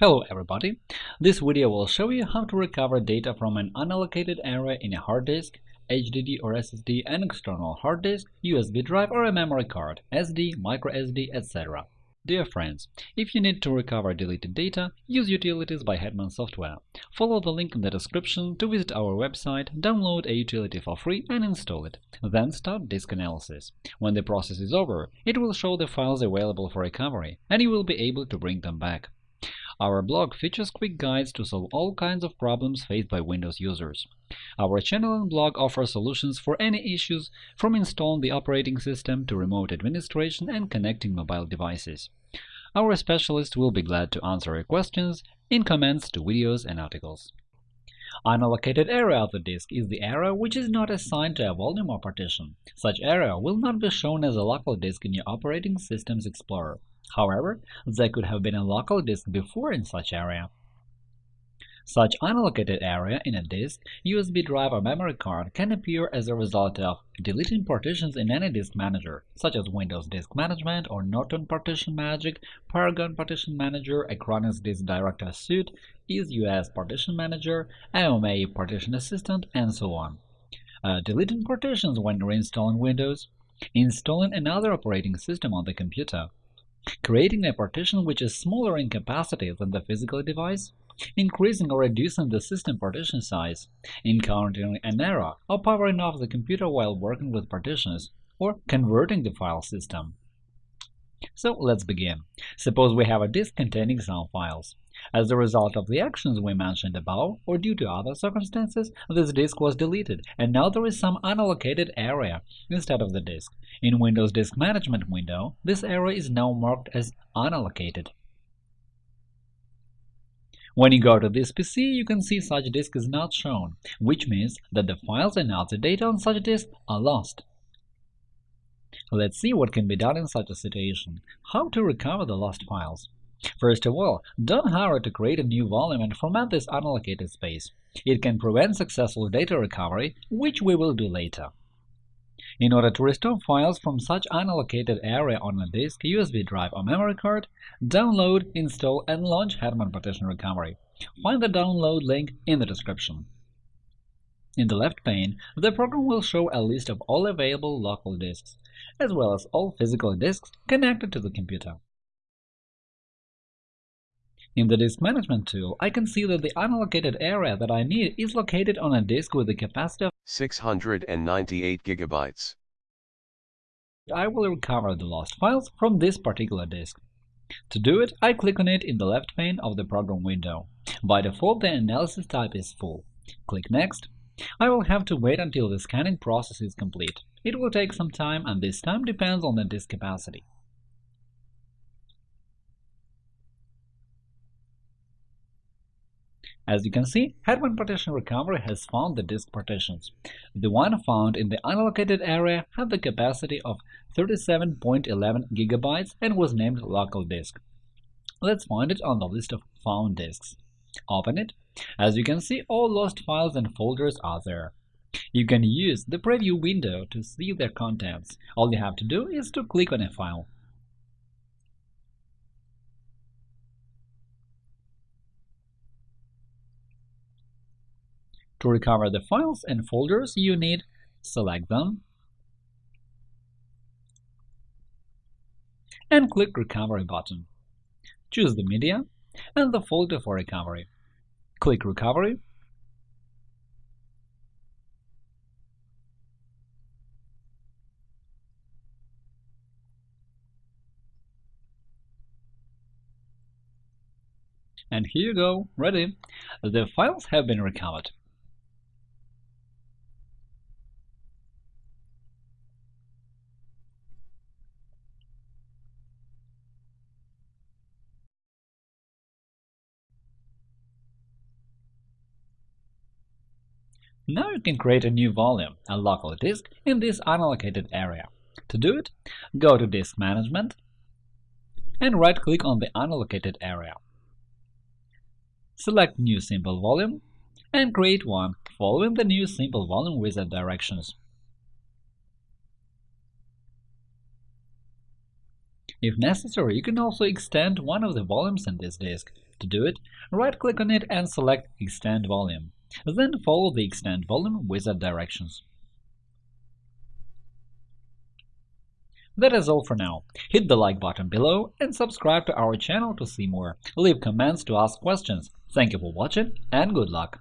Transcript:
Hello everybody! This video will show you how to recover data from an unallocated area in a hard disk, HDD or SSD, an external hard disk, USB drive or a memory card, SD, microSD, etc. Dear friends, if you need to recover deleted data, use Utilities by Hetman Software. Follow the link in the description to visit our website, download a utility for free and install it. Then start disk analysis. When the process is over, it will show the files available for recovery, and you will be able to bring them back. Our blog features quick guides to solve all kinds of problems faced by Windows users. Our channel and blog offer solutions for any issues, from installing the operating system to remote administration and connecting mobile devices. Our specialists will be glad to answer your questions in comments to videos and articles. Unallocated area of the disk is the area which is not assigned to a volume or partition. Such area will not be shown as a local disk in your operating system's Explorer. However, there could have been a local disk before in such area. Such unallocated area in a disk, USB drive or memory card can appear as a result of deleting partitions in any disk manager, such as Windows Disk Management or Norton Partition Magic, Paragon Partition Manager, Acronis Disk Director Suite, EaseUS Partition Manager, AOMEI Partition Assistant, and so on. Uh, deleting partitions when reinstalling Windows, installing another operating system on the computer, creating a partition which is smaller in capacity than the physical device, increasing or reducing the system partition size, encountering an error, or powering off the computer while working with partitions, or converting the file system. So let's begin. Suppose we have a disk containing some files. As a result of the actions we mentioned above, or due to other circumstances, this disk was deleted, and now there is some unallocated area instead of the disk. In Windows Disk Management window, this area is now marked as unallocated. When you go to this PC, you can see such disk is not shown, which means that the files and other data on such disk are lost. Let's see what can be done in such a situation. How to recover the lost files. First of all, don't hurry to create a new volume and format this unallocated space. It can prevent successful data recovery, which we will do later. In order to restore files from such unallocated area on a disk, USB drive or memory card, download, install, and launch Hetman Partition Recovery. Find the download link in the description. In the left pane, the program will show a list of all available local disks, as well as all physical disks connected to the computer. In the Disk Management tool, I can see that the unallocated area that I need is located on a disk with a capacity of 698 gigabytes. I will recover the lost files from this particular disk. To do it, I click on it in the left pane of the program window. By default, the analysis type is full. Click Next. I will have to wait until the scanning process is complete. It will take some time, and this time depends on the disk capacity. As you can see, Hetman Partition Recovery has found the disk partitions. The one found in the unallocated area had the capacity of 37.11 GB and was named local disk. Let's find it on the list of found disks. Open it. As you can see, all lost files and folders are there. You can use the preview window to see their contents. All you have to do is to click on a file. To recover the files and folders you need, select them and click Recovery button. Choose the media and the folder for recovery. Click Recovery And here you go, ready! The files have been recovered. Now you can create a new volume, a local disk, in this unallocated area. To do it, go to Disk Management and right-click on the unallocated area. Select New Simple Volume and create one following the new Simple Volume wizard directions. If necessary, you can also extend one of the volumes in this disk. To do it, right-click on it and select Extend volume. Then follow the Extend volume wizard directions. That is all for now. Hit the like button below and subscribe to our channel to see more. Leave comments to ask questions. Thank you for watching and good luck!